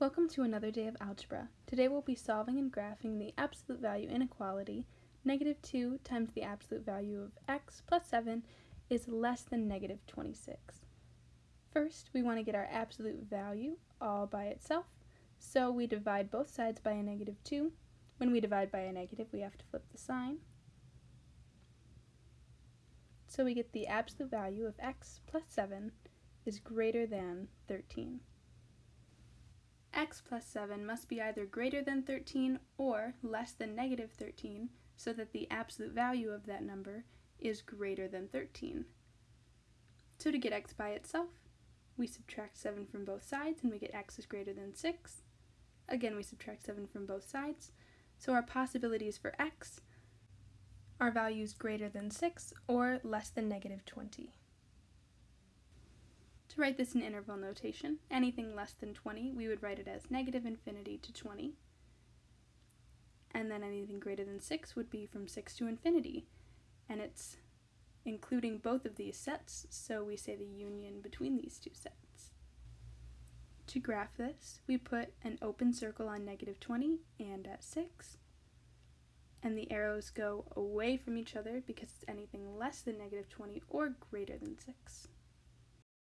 Welcome to another day of algebra. Today we'll be solving and graphing the absolute value inequality. Negative 2 times the absolute value of x plus 7 is less than negative 26. First, we want to get our absolute value all by itself, so we divide both sides by a negative 2. When we divide by a negative, we have to flip the sign. So we get the absolute value of x plus 7 is greater than 13 x plus 7 must be either greater than 13 or less than negative 13 so that the absolute value of that number is greater than 13. So to get x by itself, we subtract 7 from both sides and we get x is greater than 6. Again, we subtract 7 from both sides. So our possibilities for x are values greater than 6 or less than negative 20. To write this in interval notation, anything less than 20, we would write it as negative infinity to 20. And then anything greater than 6 would be from 6 to infinity. And it's including both of these sets, so we say the union between these two sets. To graph this, we put an open circle on negative 20 and at 6, and the arrows go away from each other because it's anything less than negative 20 or greater than 6.